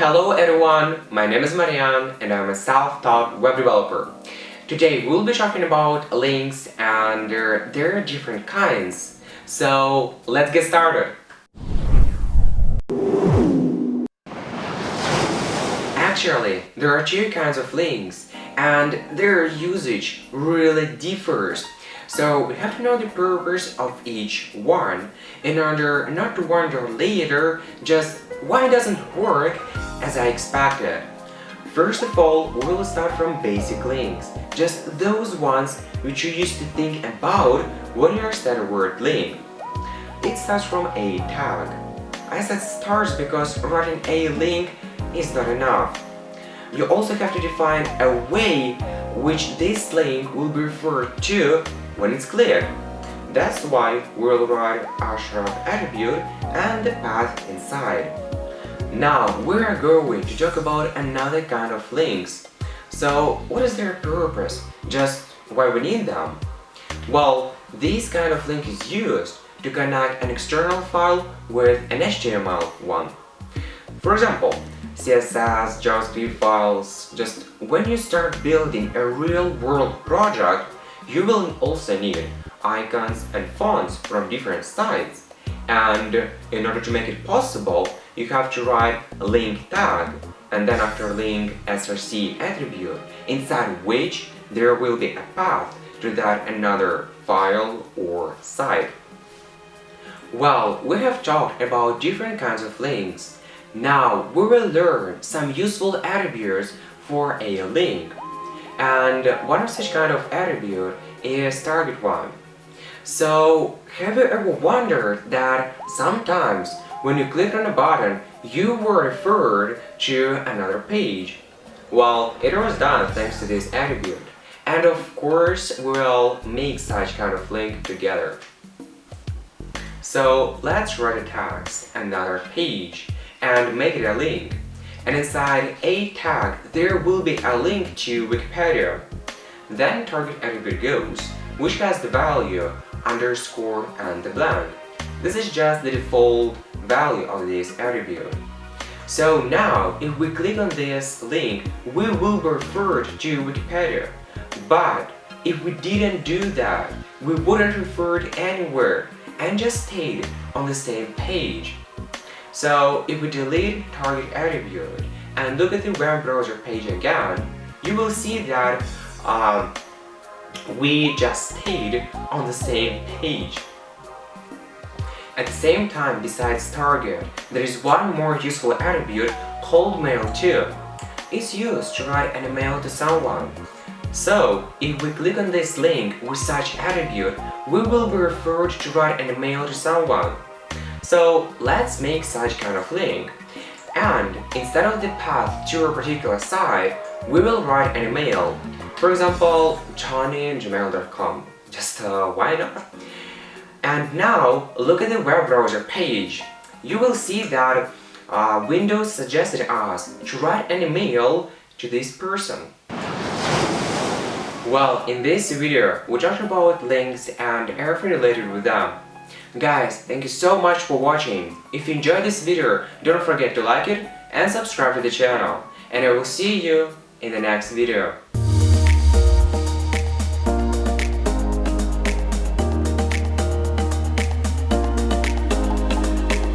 Hello everyone, my name is Marianne and I'm a self-taught web developer. Today we'll be talking about links and uh, there, there are different kinds. So let's get started. Actually, there are two kinds of links and their usage really differs. So we have to know the purpose of each one in order not to wonder later just why it doesn't work as I expected. First of all, we'll start from basic links, just those ones which you used to think about when you understand the word link. It starts from a tag. I said starts because writing a link is not enough. You also have to define a way which this link will be referred to when it's clear. That's why we'll write a href attribute and the path inside. Now we are going to talk about another kind of links. So what is their purpose? Just why we need them? Well, this kind of link is used to connect an external file with an HTML one. For example, CSS, JavaScript files, just when you start building a real-world project, you will also need icons and fonts from different sites. And in order to make it possible, you have to write a link tag and then after link src attribute, inside which there will be a path to that another file or site. Well, we have talked about different kinds of links now we will learn some useful attributes for a link. And one of such kind of attribute is target one. So have you ever wondered that sometimes when you click on a button you were referred to another page? Well, it was done thanks to this attribute. And of course, we'll make such kind of link together. So let's write a text, another page, and make it a link. And inside a tag, there will be a link to Wikipedia. Then target attribute goes, which has the value underscore and the blank. This is just the default value of this attribute. So now, if we click on this link, we will be referred to Wikipedia. But if we didn't do that, we wouldn't referred anywhere and just stayed on the same page. So if we delete target attribute and look at the web browser page again, you will see that um, we just stayed on the same page. At the same time, besides target, there is one more useful attribute called mail to. It's used to write an email to someone. So, if we click on this link with such attribute, we will be referred to write an email to someone. So let's make such kind of link. And instead of the path to a particular site, we will write an email. For example, johnny@gmail.com. Just uh, why not? And now, look at the web browser page. You will see that uh, Windows suggested us to write an email to this person. Well, in this video, we talked about links and everything related with them. Guys, thank you so much for watching. If you enjoyed this video, don't forget to like it and subscribe to the channel. And I will see you in the next video.